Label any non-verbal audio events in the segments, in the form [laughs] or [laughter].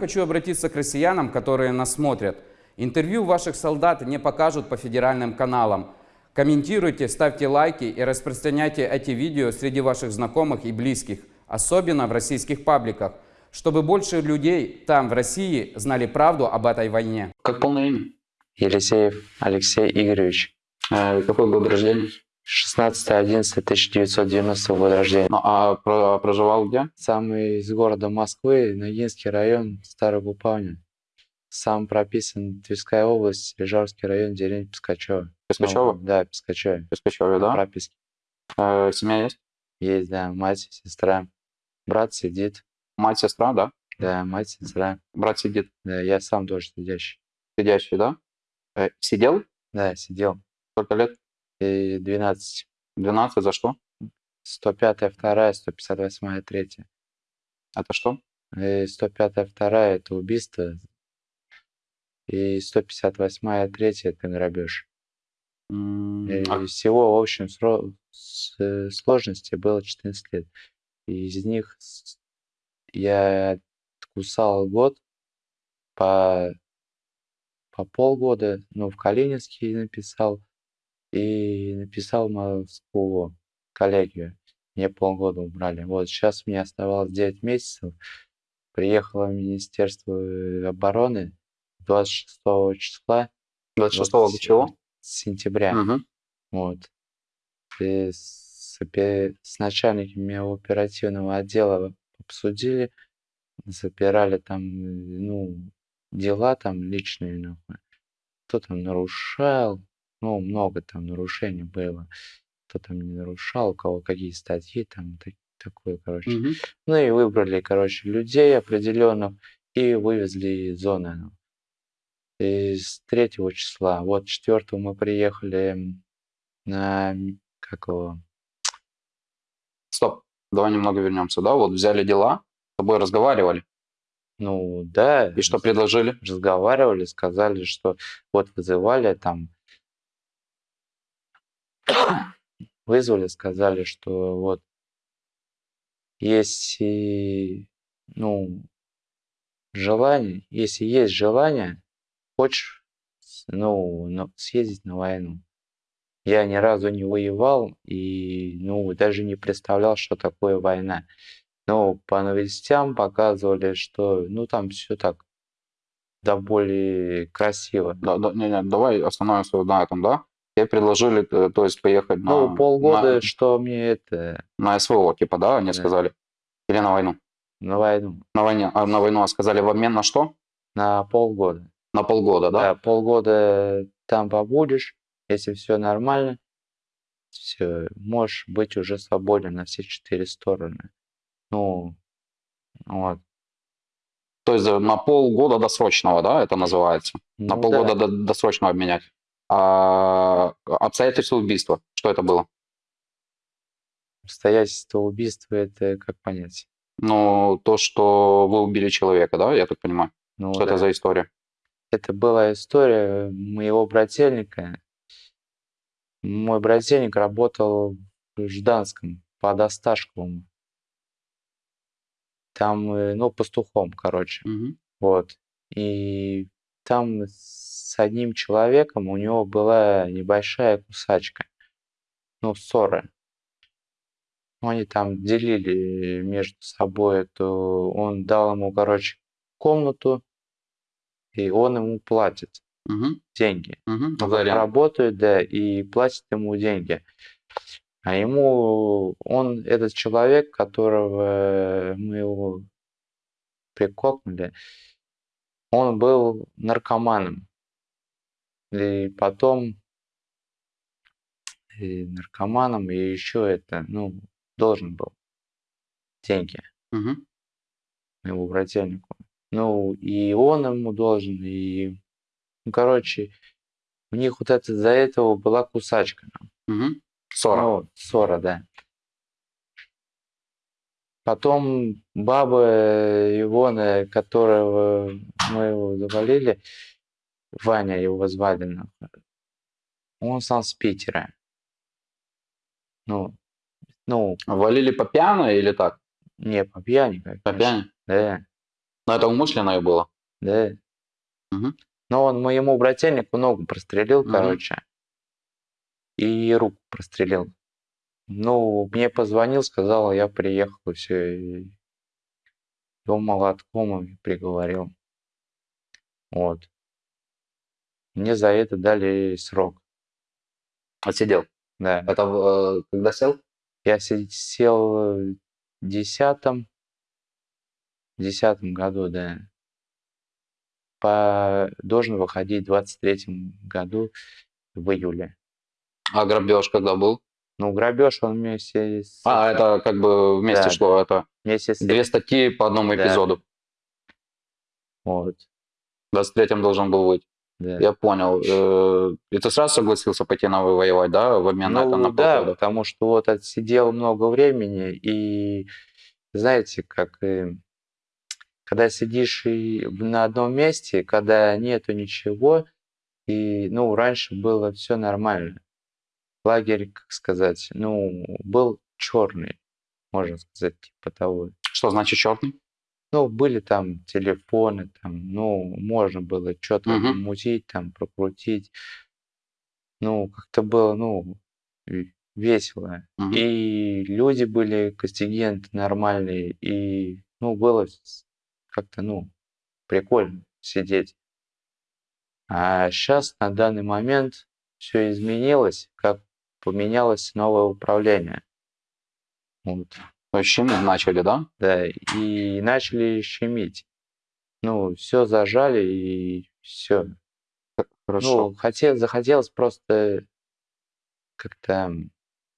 Хочу обратиться к россиянам, которые нас смотрят. Интервью ваших солдат не покажут по федеральным каналам. Комментируйте, ставьте лайки и распространяйте эти видео среди ваших знакомых и близких, особенно в российских пабликах, чтобы больше людей там, в России, знали правду об этой войне. Как полное имя? Елисеев Алексей Игоревич. Э, какой год рождения? 16.11.1990 года рождения. Ну, а про- проживал где? Сам из города Москвы, Ногинский район, Старый Гупавня. Сам прописан Тверская область, Лежарский район, деревня Пискачева. Пискачева? Ну, да, Пискачева. В Пискачеве, да? Прописки. Э, семья есть? Есть, да, мать, сестра. Брат сидит. Мать, сестра, да? Да, мать, сестра. Брат сидит. Да, я сам тоже сидящий. Сидящий, да? Э, сидел? Да, сидел. Сколько лет? И 12. 12, за что? 105 вторая, 158 третья. Это что? И 105 вторая это убийство. И 158 третья это грабеж. И а всего в общем сро- с- э, сложности было 14 лет. И из них я кусал год по, по полгода, ну, в Калининске написал, и написал в Москву коллегию. Мне полгода убрали. Вот сейчас мне оставалось 9 месяцев. Приехала в Министерство обороны 26 числа 26 вот до чего? сентября. Мгм. Вот. И с, с начальниками оперативного отдела обсудили, забирали там, ну, дела там личные, нахуй. Кто там нарушал, ну, много там нарушений было. Кто там не нарушал, у кого какие статьи, там, так- такое, короче. Мгм. Ну и выбрали, короче, людей определенных и вывезли из зоны. ну. И с 3 числа. Вот 4 мы приехали на, как его, Стоп, давай немного вернемся, да? Вот взяли дела, с тобой разговаривали. ну да, И что предложили? разговаривали, сказали, что вот вызывали там, вызвали, сказали, что вот если, ну, желание, если есть желание, хочешь, ну, съездить на войну. Я ни разу не воевал и, ну, даже не представлял, что такое война. Но по новостям показывали, что, ну, там все так, да более красиво. Да, да, не, не, давай остановимся на этом, да? Тебе предложили, э, то есть, поехать на, Ну, полгода, на, что мне это, на СВО, типа, да, они Да. сказали? Или на войну? на войну, На, войне, а на войну а сказали в обмен на что? на полгода. На полгода, да? Да, полгода там побудешь, если все нормально, все, можешь быть уже свободен на все четыре стороны. Ну, вот. То есть э, на полгода досрочного, да, это называется? На Ну полгода да. до- досрочно обменять. А обстоятельства убийства, что это было? Обстоятельства убийства это как понять? Ну, то, что вы убили человека, да, я так понимаю? Ну, что это да. за история? Это была история моего брательника. Мой брательник работал в Жданском под Осташковым. Там, э, ну, пастухом, короче. Мгм. Вот. И там с одним человеком у него была небольшая кусачка. Ну, ссора. Ну, Они там делили между собой эту... Он дал ему, короче, комнату, и он ему платит Мгм. деньги. Мгм. Он работает, да, и платит ему деньги. А ему, он, этот человек, которого мы его прикокнули, он был наркоманом. И потом и наркоманом, и еще это, ну, должен был деньги Мгм. моему брательнику. Ну, и он ему должен, и, ну, короче, у них вот это, из-за этого была кусачка. Мгм. Ссора. Ну, ссора, да. Потом баба Ивона, которого мы его завалили, Ваня его звали, он сам с Питера. Ну, ну, Валили по пьяной или так? не по пьяни, По пьяни? Да. Но это умышленное было. Да. Мгм. Но он моему брательнику ногу прострелил, Мгм. короче, и руку прострелил. Ну, мне позвонил, сказал, я приехал, и все, и его молотком приговорил. Вот. Мне за это дали срок, Отсидел. да. В, э, когда сел? Я се- сел в десятом, десятом году, да. По, должен выходить в двадцать третьем году в июле. А грабеж когда был? Ну, грабеж он вместе с... А, это как бы вместе Да, шло. Это Вместе с... две статьи по одному Да. эпизоду. Вот, В 23-м должен был быть. да. Я понял. Э, И ты сразу согласился пойти на воевать, да, в обмен на это Ну на да, полгода? потому что вот отсидел много времени, и знаете, как э, когда сидишь и на одном месте, когда нету ничего, и, ну, раньше было все нормально. Лагерь, как сказать, ну, был черный, можно сказать, типа того. Что значит черный? Ну, были там телефоны, там, ну, можно было что-то Мгм. мутить, там, прокрутить. Ну, как-то было, ну, весело. Мгм. И люди были, контингент нормальный, и, ну, было как-то, ну, прикольно сидеть. А сейчас, на данный момент, все изменилось, как поменялось новое управление. Вот. Есть щемить начали, да? Да, и начали щемить. Ну, все зажали, и все. Хорошо. Ну, хотел, захотелось просто как-то,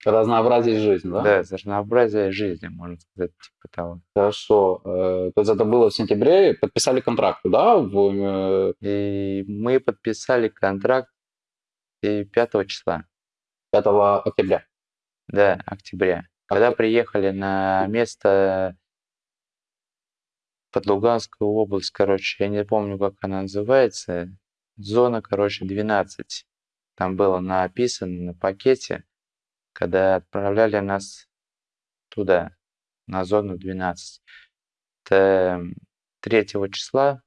Разнообразить жизнь, да? да, разнообразие жизни, можно сказать, типа того. Хорошо. Э, То есть это было в сентябре, подписали контракт, да? В, э, И мы подписали контракт и 5 числа, 5 октября. да, октября. Когда приехали на место под Луганскую область, короче, я не помню, как она называется, зона, короче, 12. Там было написано на пакете, когда отправляли нас туда, на зону 12. Это 3 числа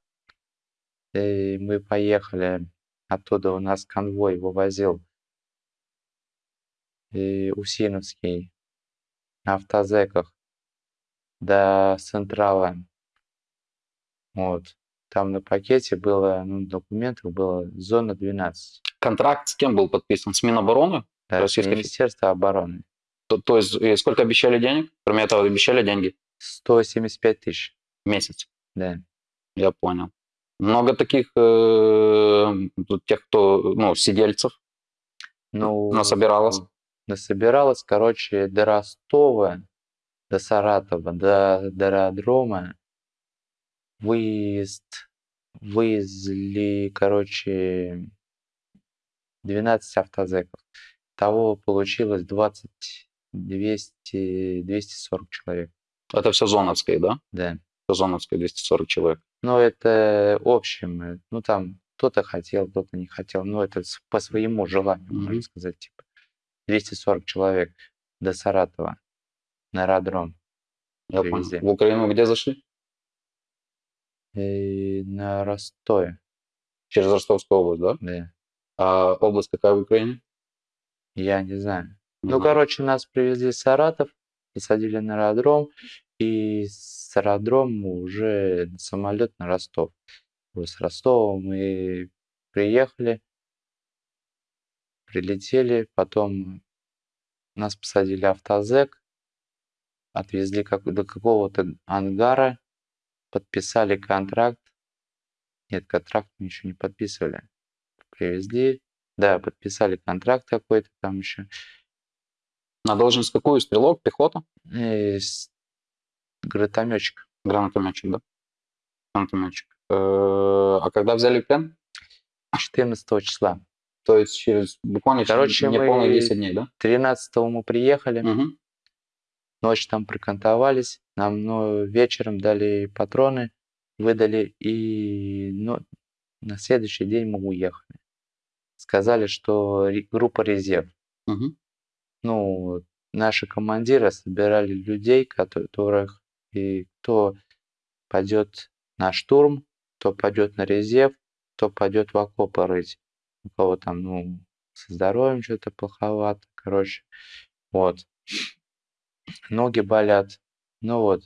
и мы поехали, оттуда у нас конвой вывозил и Усиновский на автозеках до Централа. Вот. Там на пакете было, ну, документов было зона 12. Контракт с кем был подписан? С Минобороны? Да, Российской. Министерство обороны. То, то есть и сколько обещали денег? Кроме этого обещали деньги 175 тысяч. в месяц. Да. Я понял. Много таких э, тех, кто, ну, сидельцев Ну, насобиралось. Насобиралось, короче, до Ростова, до Саратова, до, до аэродрома. Выезд, вывезли, короче, 12 автозеков. Того получилось 20, 200, 240 человек. Это все зоновское, да? Да. Все зоновское, 240 человек. Но это общем, ну там кто-то хотел, кто-то не хотел, но это по своему желанию, Мгм. можно сказать, типа 240 человек до Саратова на аэродром Я привезли. понял. В Украину где зашли? И на Ростове, Через Ростовскую область, да? да. А область какая в Украине? Я не знаю. Не Ну, короче, нас привезли в Саратов, посадили на аэродром, и с аэродрома уже самолет на Ростов. С Ростова мы приехали, прилетели, потом нас посадили автозек, отвезли как, до какого-то ангара, подписали контракт. Нет, контракт мы еще не подписывали. Привезли, да, подписали контракт какой-то там еще. На должность какую? Стрелок, пехота? И с- гранатометчик. Гранатометчик, да? Гранатометчик. Э, А когда взяли плен? 14 числа. То есть через буквально через Короче, неполные мы- 10 дней, да? 13 мы приехали, Мгм. ночь там прокантовались, нам ну, вечером дали патроны, выдали, и ну, на следующий день мы уехали. Сказали, что группа резерв. Мгм. Ну, наши командиры собирали людей, кото- которых и кто пойдет на штурм, кто пойдет на резерв, кто пойдет в окопы рыть. У кого там, ну, со здоровьем что-то плоховато, короче. Вот. Ноги болят. Ну вот.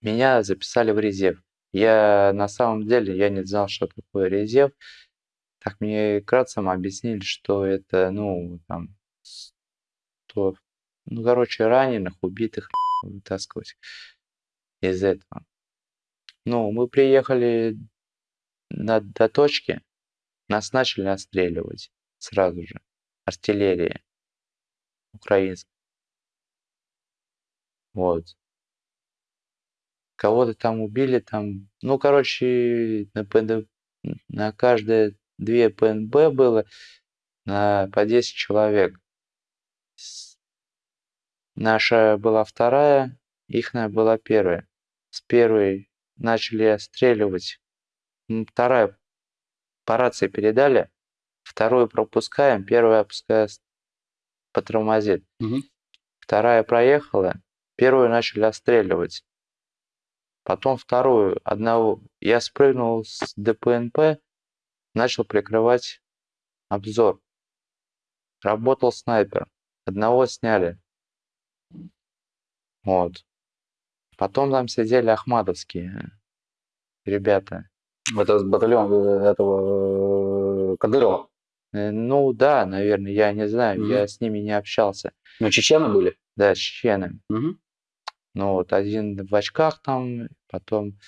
Меня записали в резерв. Я на самом деле, я не знал, что такое резерв. Так мне кратко объяснили, что это, ну, там, то, ну, короче, раненых, убитых вытаскивать из этого. Ну, мы приехали на, до точки, нас начали отстреливать сразу же. Артиллерия украинская. Вот. Кого-то там убили, там, ну, короче, на, ПН на каждое две ПНБ было на по 10 человек. Наша была вторая, ихная была первая. С первой начали отстреливать. Вторая по рации передали, вторую пропускаем, первая пускай потормозит. Мгм. Вторая проехала, первую начали отстреливать. Потом вторую, одного. Я спрыгнул с ДПНП, начал прикрывать обзор. Работал снайпер. Одного сняли. Вот. Потом там сидели ахмадовские ребята. Это с батальона этого э, Кадырова. Э, Ну да, наверное, я не знаю, Мгм. я с ними не общался. Ну, чечены были? Да, с чеченами. Мгм. Ну вот один в очках там, потом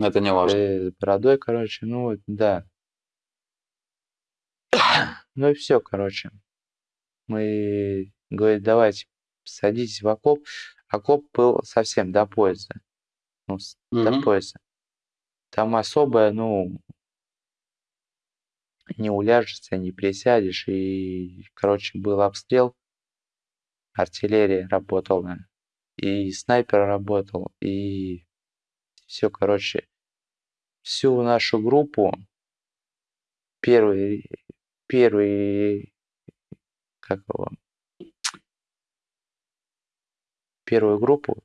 Это не важно. э, с бородой, короче, ну вот, да. [coughs] Ну и все, короче. Мы говорит, давайте садитесь в окоп. Окоп был совсем до пояса. Ну, с- до Мгм. Там особо, ну, не уляжешься, не присядешь. И, короче, был обстрел. Артиллерия работала. И снайпер работал. И все, короче, всю нашу группу первый, первый, как его, первую группу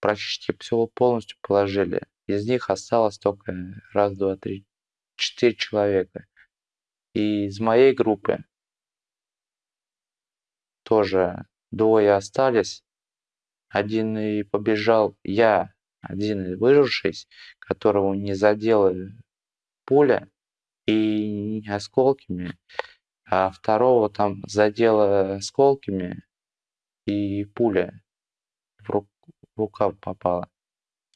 практически все полностью положили. Из них осталось только раз, два, три, четыре человека. И из моей группы тоже двое остались. Один и побежал, я, один выжившись, которого не задела пуля и не осколками, а второго там задело осколками и пуля в, ру- в рукав попала.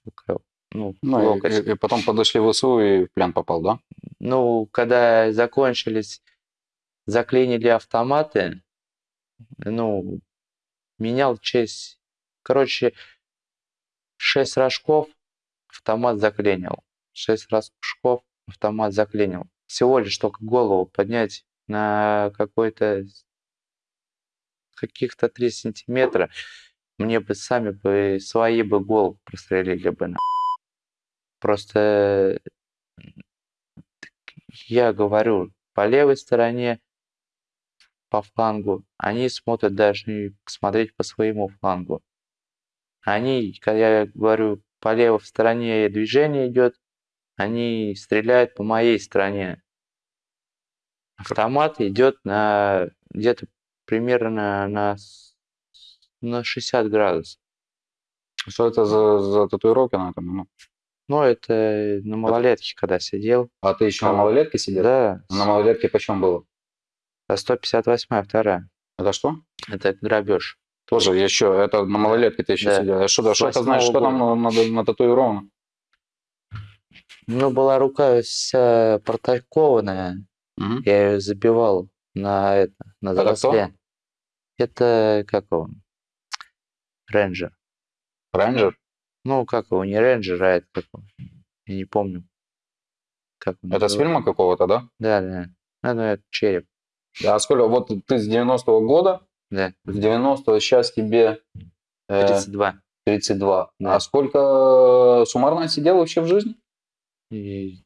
Рука- Ну, Ну, и- локоть. и, и потом подошли в ВСУ и в плен попал, да? Ну, когда закончились, заклинили автоматы, ну, менял честь. Короче, шесть рожков автомат заклинил. Шесть рожков автомат заклинил. Всего лишь только голову поднять на какой-то каких-то 3 сантиметра. Мне бы сами бы свои бы голову прострелили бы. на. Просто я говорю, по левой стороне, по флангу, они смотрят даже не посмотреть по своему флангу. Они, когда я говорю, по левой стороне движение идет, они стреляют по моей стороне. Автомат идет на где-то примерно на, на 60 градусов. Что это за, за татуировки на этом? Ну, это на малолетке, когда сидел. а ты еще на малолетке сидел? Да, На малолетке почем было? 158 вторая. Это что? Это грабеж. Тоже еще, это на малолетке ты еще Да. сидел. А что, что это значит, что там на, на, нататуировано? Ну, была рука вся протакованная. Мгм. Я ее забивал на это, на Это заросле. Это как он? Рейнджер. Рейнджер? Ну, как его, не рейнджер, а это как он? Я не помню. Как он Это с называется. фильма какого-то, да? Да, да. Ну, ну, это череп. Да, а сколько, вот ты с 90-го года, Да, с 90-го сейчас тебе э, 32. 32. Да. А сколько суммарно сидел вообще в жизни? И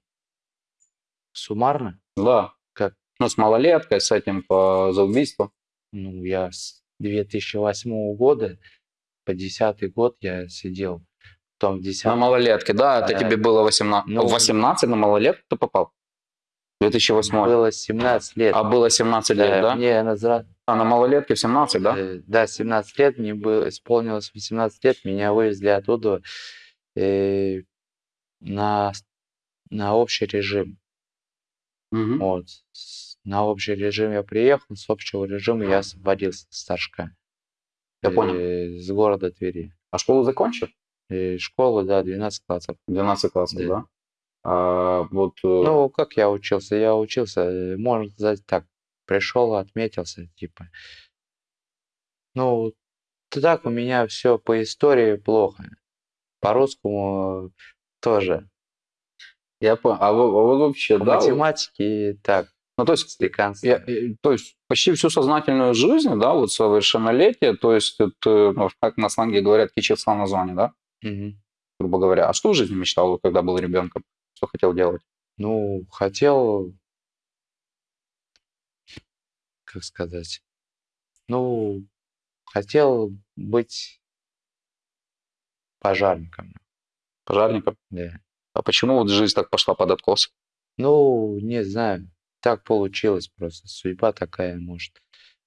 суммарно, Да. Как? Ну, с малолеткой, с этим по, за убийство. ну, я с 2008 года по 10 год я сидел. Потом в На 10 малолетке, да, это Да. тебе было 18. Ну, 18 на малолетку ты попал? 2008. было 17 лет. А было 17 лет, да? Мне назра- А на малолетке в 17, да? э, да, 17 лет, мне было, исполнилось 18 лет, меня вывезли оттуда э, на, на общий режим. Мгм. Вот. На общий режим я приехал, с общего режима я освободился с Торжка. Я понял. Э, С города Твери. А школу закончил? Э, Школу, да, 12 классов. 12 классов, Да. да? А, вот, э, Ну, как я учился? Я учился, э, можно сказать так, пришел, отметился, типа. Ну, так у меня все по истории плохо. По русскому тоже. я понял. А, вы- а вы вообще, По да? вот- математике так, Ну, то есть, я- э, то есть почти всю сознательную жизнь, да, вот совершеннолетие, то есть это, ну, как на сленге говорят, кичился на зоне, да, Мгм. грубо говоря. А что в жизни мечтал, вот, когда был ребенком? Что хотел делать? Ну, хотел, как сказать, ну, хотел быть пожарником. Пожарником? Да. А почему вот жизнь так пошла под откос? Ну, не знаю, так получилось просто, судьба такая, может.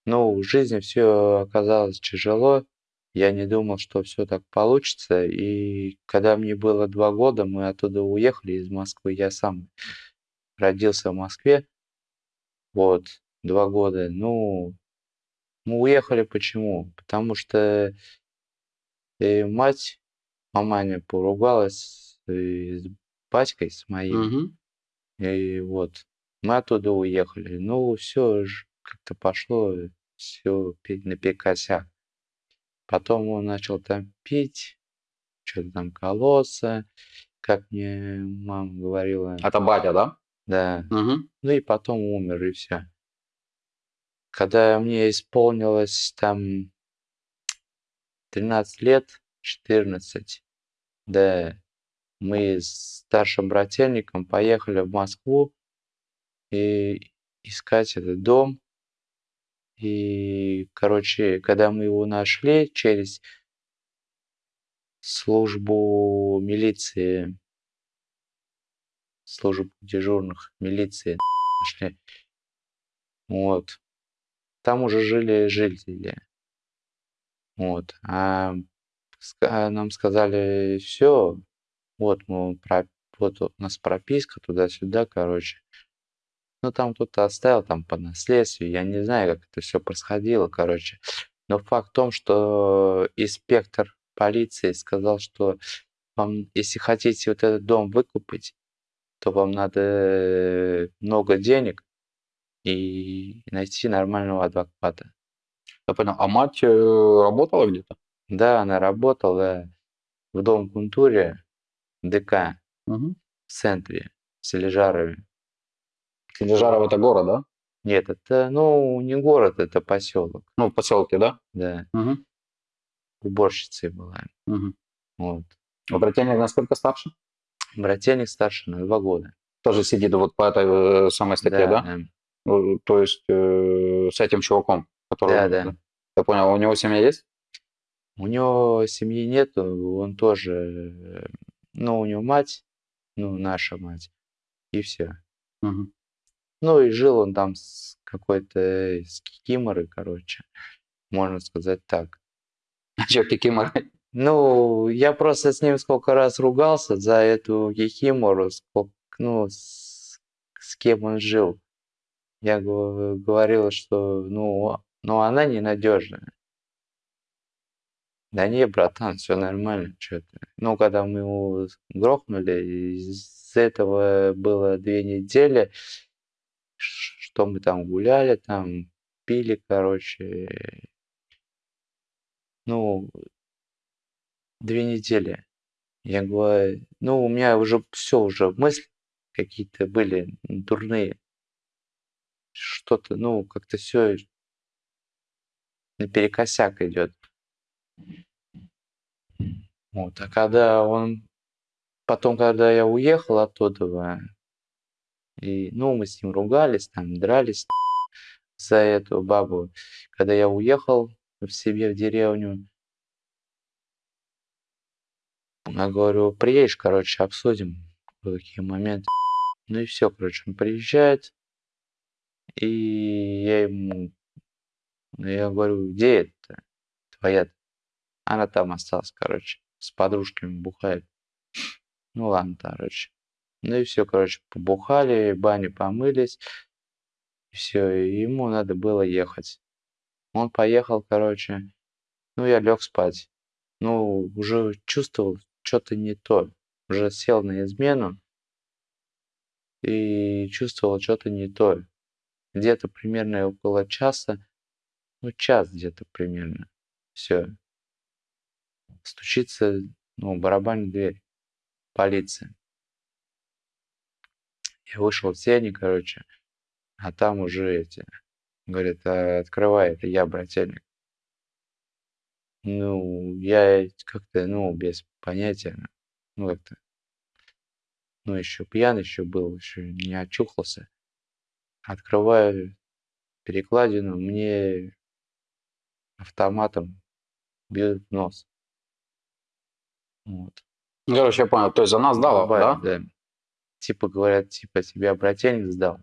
Ну, в жизни все оказалось тяжело, я не думал, что все так получится, и когда мне было два года, мы оттуда уехали из Москвы, я сам родился в Москве, вот, два года, ну, мы уехали почему? Потому что э, мать, маманя поругалась с батькой, с моим, Мгм. и вот, мы оттуда уехали. Ну, все как-то пошло, все наперекосяк. Потом он начал там пить, что-то там колоться, как мне мама говорила. Это батя, да? Да. Мгм. Ну и потом умер, и все. Когда мне исполнилось там 13 лет, 14, да, мы с старшим брательником поехали в Москву и искать этот дом. И, короче, когда мы его нашли через службу милиции, службу дежурных милиции нашли. Вот. Там уже жили жители. Вот. А нам сказали, все, вот мы про- вот у нас прописка туда-сюда, короче. Ну, там кто-то оставил, там по наследству, я не знаю, как это все происходило, короче. Но факт в том, что инспектор полиции сказал, что вам, если хотите вот этот дом выкупить, то вам надо много денег и найти нормального адвоката. Я понял. А мать э, работала где-то? Да, она работала в Дом культуре ДК Мгм. в центре, в Сележарове. Килижаров это город, да? Нет, это, ну, не город, это поселок, Ну, в поселке, да? да. Мгм. Уборщицей была. Мгм. Вот. А брательник насколько старше? Брательник старше на два года. Тоже сидит вот по этой э, самой статье, да? да. Э, То есть э, с этим чуваком, который... Да, да. Я понял, у него семья есть? У него семьи нету, он тоже, э, ну, у него мать, ну, наша мать, и все. Мгм. Ну, и жил он там с какой-то, э, с кикиморой, короче, можно сказать так. А чё, кикимора? Ну, я просто с ним сколько раз ругался за эту кикимору, сколько, ну, с, с кем он жил. Я го- говорил, что, ну, ну, она ненадежная. Да не, братан, все нормально, что ты. Ну, когда мы его грохнули, из этого было две недели, что мы там гуляли, там пили, короче. Ну, две недели. Я говорю, ну, у меня уже все, уже мысли какие-то были дурные. Что-то, ну, как-то все наперекосяк идет. Вот, а когда он... Потом, когда я уехал оттуда, и, ну, мы с ним ругались, там, дрались за эту бабу. Когда я уехал в себе в деревню, Я говорю, приедешь, короче, обсудим какие моменты. Ну и все, короче, он приезжает, и я ему, я говорю, где это твоя? Она там осталась, короче, с подружками бухает. Ну ладно, короче. Ну и все, короче, побухали, бани помылись. И все, ему надо было ехать. Он поехал, короче. Ну, я лег спать. Ну, уже чувствовал что-то не то. Уже сел на измену и чувствовал что-то не то. Где-то примерно около часа, ну, час где-то примерно. Все. Стучится, ну, барабанная дверь. Полиция. Я вышел в сени, короче, а там уже эти, говорят, «А, открывай, это я, брательник. Ну, я как-то, ну, без понятия, ну, как-то, ну, еще пьян еще был, еще не очухался. Открываю перекладину, мне автоматом бьют в нос. Вот. Ну, Короче, я понял. То есть она сдала, да? Бывает, да. Типа говорят, типа тебя брательник сдал.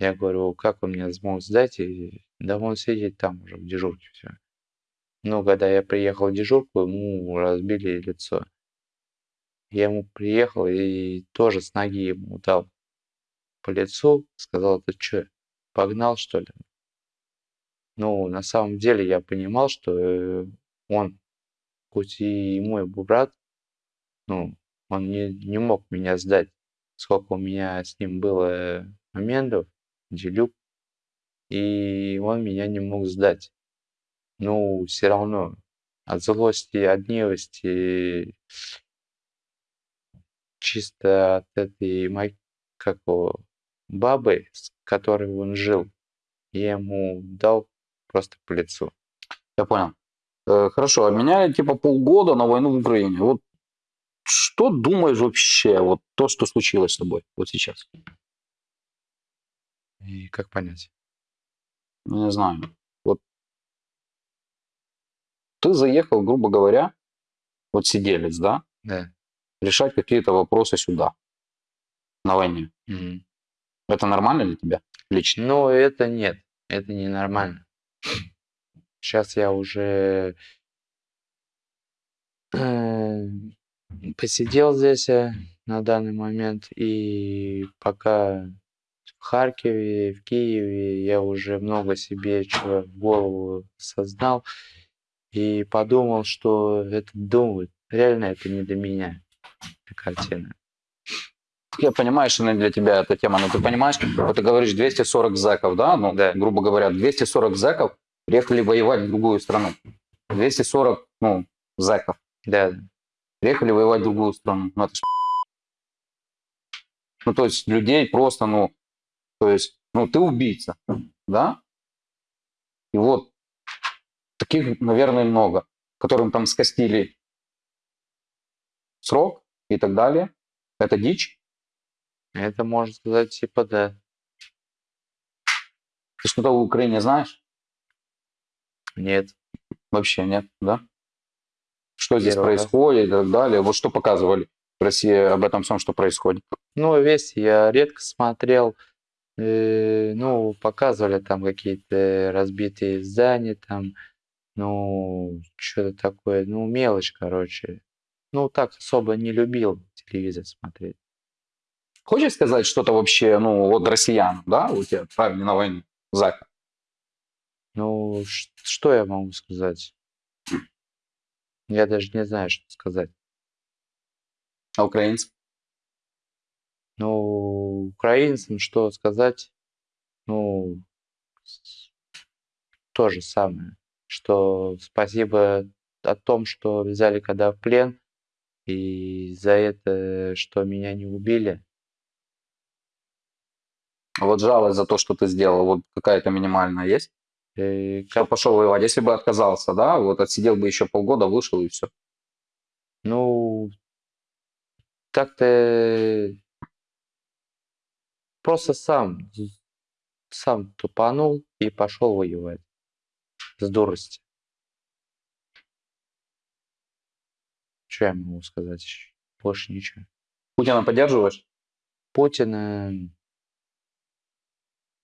Я говорю, как он меня смог сдать? И да он сидит там уже в дежурке все. Ну, когда я приехал в дежурку, ему разбили лицо. Я ему приехал и тоже с ноги ему дал по лицу, сказал, ты что, погнал что ли? Ну, на самом деле я понимал, что э, он, хоть и мой брат, ну, он не, не мог меня сдать. Сколько у меня с ним было моментов, делюк, и он меня не мог сдать. Ну, все равно от злости, от гневости, чисто от этой моей, как его, бабы, с которой он жил, я ему дал просто по лицу. Я понял. Э, Хорошо, обменяли типа полгода на войну в Украине. Вот что думаешь вообще, вот то, что случилось с тобой вот сейчас? И как понять? Ну, Не знаю. Вот ты заехал, грубо говоря, вот сиделец, да, Да. решать какие-то вопросы сюда, на войне. Мгм. Это нормально для тебя лично? Но это нет, это ненормально. Сейчас я уже э, посидел здесь э, на данный момент, и пока в Харькове, в Киеве я уже много себе чего в голову сознал и подумал, что это думают. Реально это не для меня, эта картина. Я понимаю, что для тебя эта тема, но ты понимаешь, вот ты говоришь 240 зэков, да, ну, Да. грубо говоря, 240 зэков приехали воевать в другую страну. 240, ну, зэков Да, приехали воевать в другую страну. Ну, это ж [laughs] ну, то есть людей просто, ну, то есть, ну, ты убийца, да? И вот таких, наверное, много, которым там скостили срок и так далее. Это дичь. это можно сказать, типа, да. Ты что-то в Украине знаешь? Нет. Вообще нет, да? Что здесь раз. происходит и так далее. Вот что показывали в России об этом всем, что происходит. Ну, вести я редко смотрел. Э, ну, показывали там какие-то разбитые здания, там, ну, что-то такое, ну, мелочь, короче. Ну, так особо не любил телевизор смотреть. Хочешь сказать что-то вообще, ну, вот россиян, да, у тебя отправили на войну, Зака? Ну, что я могу сказать? Я даже не знаю, что сказать. А украинцы? Ну, украинцам что сказать? Ну, то же самое, что спасибо о том, что взяли когда в плен, и за это, что меня не убили. Вот жалость за то, что ты сделал, вот какая-то минимальная есть? Как- пошел воевать? Если бы отказался, да, вот отсидел бы еще полгода, вышел и все. Ну, так-то просто сам, сам тупанул и пошел воевать с дурости. что я могу сказать еще? Больше ничего. Путина поддерживаешь? Путина...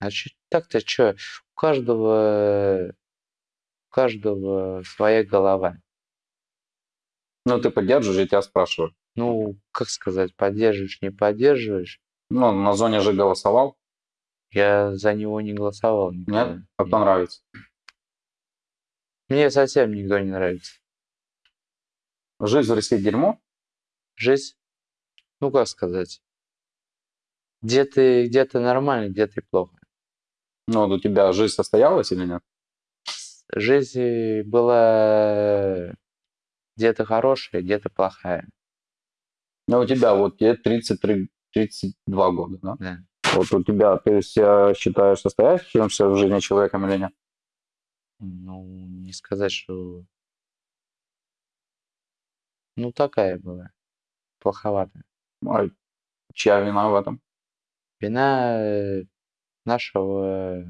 А чё, так-то что? У каждого, у каждого своя голова. Ну, ты поддерживаешь, я тебя спрашиваю. Ну, как сказать, поддерживаешь, не поддерживаешь. Ну, на зоне же голосовал. Я за него не голосовал никогда. Нет? А кто нравится? Мне совсем никто не нравится. Жизнь в России дерьмо? Жизнь, ну как сказать, где-то где нормально, где-то плохо. Ну, вот у тебя жизнь состоялась или нет? Жизнь была где-то хорошая, где-то плохая. Ну, у тебя вот тебе 33, 32 года, да? Да. Вот у тебя, ты себя считаешь состоявшимся в жизни человеком или нет? Ну, не сказать, что... Ну, такая была. Плоховатая. А чья вина в этом? Вина э, нашего,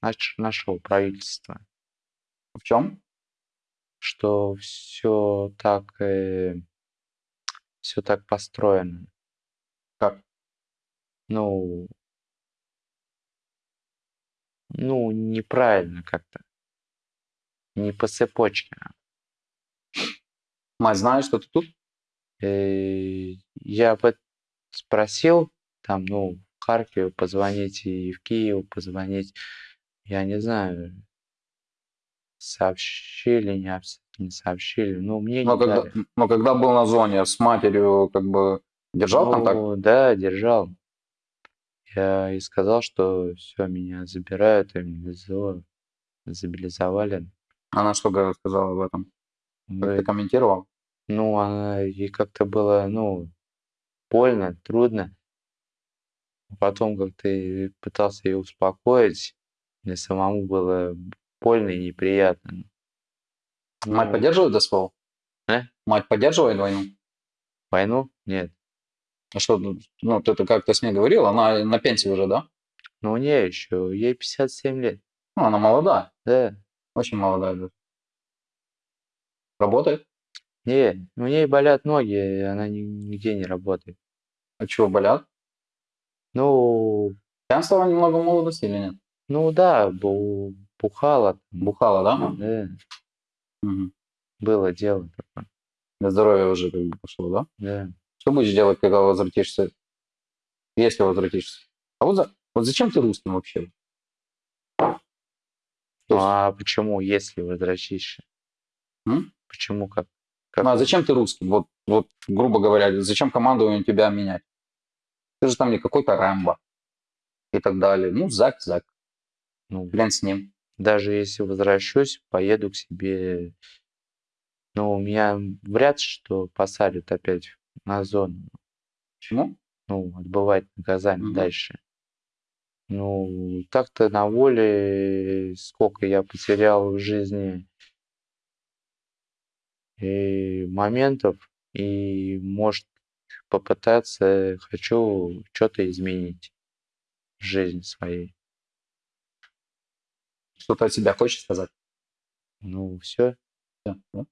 наш, нашего правительства. В чем? Что все так, э, все так построено. Как? Ну, ну, неправильно как-то. Не по цепочке. Мать знает, что ты тут? Э, я спросил, там, ну, в Харькове позвонить и в Киев позвонить. Я не знаю, сообщили, не, не сообщили. Ну, мне но не когда, дали. но когда был на зоне с матерью, как бы держал контакт? Ну, да, держал. Я и сказал, что все, меня забирают, и. Забилизовали. Она что сказала об этом? Как ты комментировал? Ну, она ей как-то было, ну, больно, трудно. Потом как-то и пытался ее успокоить. Мне самому было больно и неприятно. Мать Ну, поддерживает СВО? А? Мать поддерживает войну? Войну? Нет. А что, ну, ну, ты это как-то с ней говорил, она на пенсии уже, да? Ну, у нее еще, ей 57 лет. Ну, она молодая, Да. очень молодая. даже. Работает? Не, у ней болят ноги, и она ни- нигде не работает. А чего, болят? Ну, Пьянство немного молодости или нет? ну да, бу- бухала. Бухала, да? Да, Мгм. было дело такое. Для здоровья уже как бы пошло, да? Да. Что будешь делать, когда возвратишься? Если возвратишься? А вот, за- вот зачем ты русским вообще? Ну, а почему, если возвращаешься? М? Почему как? как Ну, а зачем ты русским? Вот, вот, грубо говоря, зачем командование тебя менять? Ты же там не какой-то Рэмбо и так далее. Ну, Зак, Зак, Ну, блин с ним. даже если возвращусь, поеду к себе. Ну, меня вряд ли что посадят опять на зону. Почему? Ну, отбывать наказание Мгм. дальше. Ну, так-то на воле сколько я потерял в жизни и моментов, и, может, попытаться, хочу что-то изменить в жизни своей. Что-то от себя хочешь сказать? Ну, все. Всё, да?